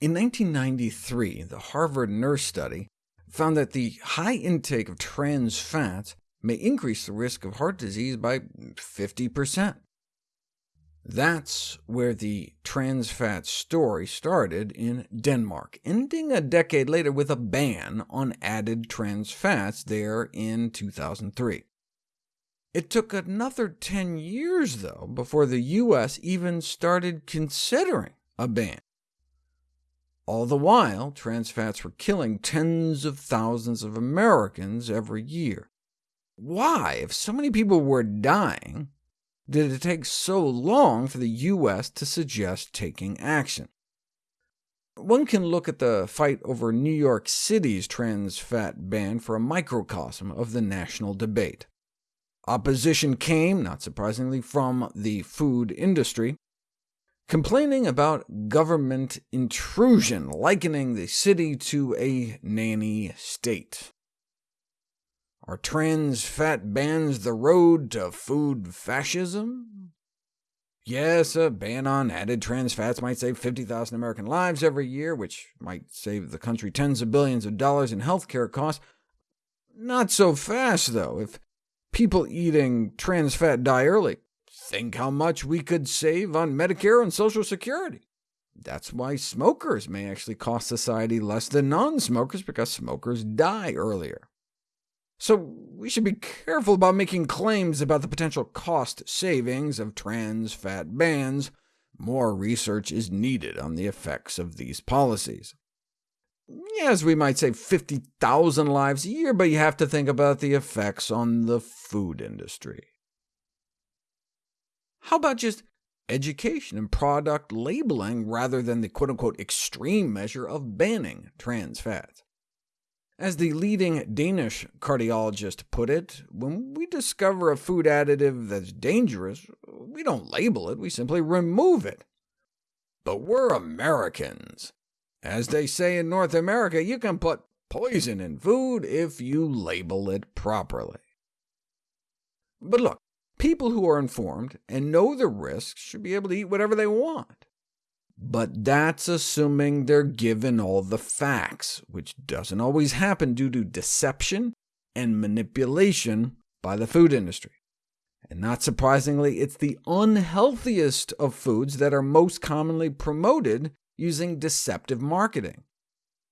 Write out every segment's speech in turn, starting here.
In 1993, the Harvard Nurse Study found that the high intake of trans fats may increase the risk of heart disease by 50%. That's where the trans fat story started in Denmark, ending a decade later with a ban on added trans fats there in 2003. It took another 10 years, though, before the U.S. even started considering a ban. All the while, trans fats were killing tens of thousands of Americans every year. Why, if so many people were dying, did it take so long for the U.S. to suggest taking action? One can look at the fight over New York City's trans fat ban for a microcosm of the national debate. Opposition came, not surprisingly, from the food industry, complaining about government intrusion, likening the city to a nanny state. Are trans fat bans the road to food fascism? Yes, a ban on added trans fats might save 50,000 American lives every year, which might save the country tens of billions of dollars in health care costs. Not so fast, though. If people eating trans fat die early, Think how much we could save on Medicare and Social Security. That's why smokers may actually cost society less than non-smokers, because smokers die earlier. So we should be careful about making claims about the potential cost savings of trans fat bans. More research is needed on the effects of these policies. Yes, we might save 50,000 lives a year, but you have to think about the effects on the food industry. How about just education and product labeling rather than the quote-unquote extreme measure of banning trans fats? As the leading Danish cardiologist put it, when we discover a food additive that's dangerous, we don't label it, we simply remove it. But we're Americans. As they say in North America, you can put poison in food if you label it properly. But look, People who are informed and know the risks should be able to eat whatever they want. But that's assuming they're given all the facts, which doesn't always happen due to deception and manipulation by the food industry. And not surprisingly, it's the unhealthiest of foods that are most commonly promoted using deceptive marketing.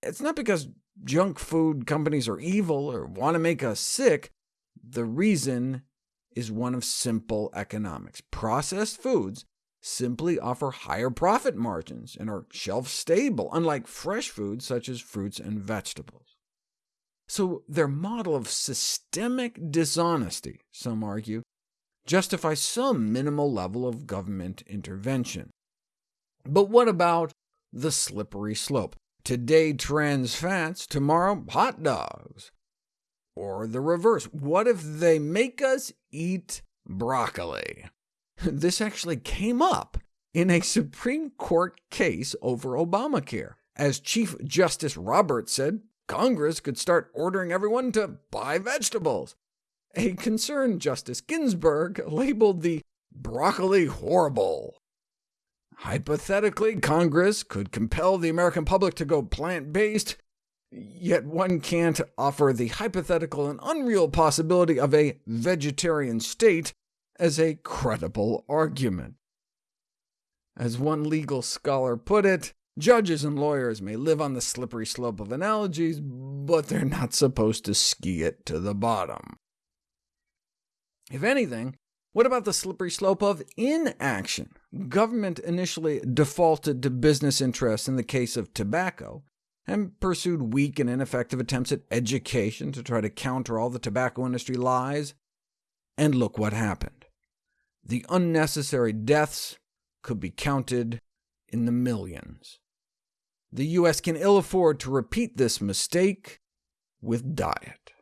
It's not because junk food companies are evil or want to make us sick. The reason is one of simple economics. Processed foods simply offer higher profit margins and are shelf-stable, unlike fresh foods such as fruits and vegetables. So their model of systemic dishonesty, some argue, justifies some minimal level of government intervention. But what about the slippery slope? Today trans fats, tomorrow hot dogs. Or the reverse, what if they make us eat broccoli? This actually came up in a Supreme Court case over Obamacare. As Chief Justice Roberts said, Congress could start ordering everyone to buy vegetables. A concerned Justice Ginsburg labeled the broccoli horrible. Hypothetically, Congress could compel the American public to go plant-based, Yet one can't offer the hypothetical and unreal possibility of a vegetarian state as a credible argument. As one legal scholar put it, judges and lawyers may live on the slippery slope of analogies, but they're not supposed to ski it to the bottom. If anything, what about the slippery slope of inaction? Government initially defaulted to business interests in the case of tobacco, and pursued weak and ineffective attempts at education to try to counter all the tobacco industry lies. And look what happened. The unnecessary deaths could be counted in the millions. The U.S. can ill afford to repeat this mistake with diet.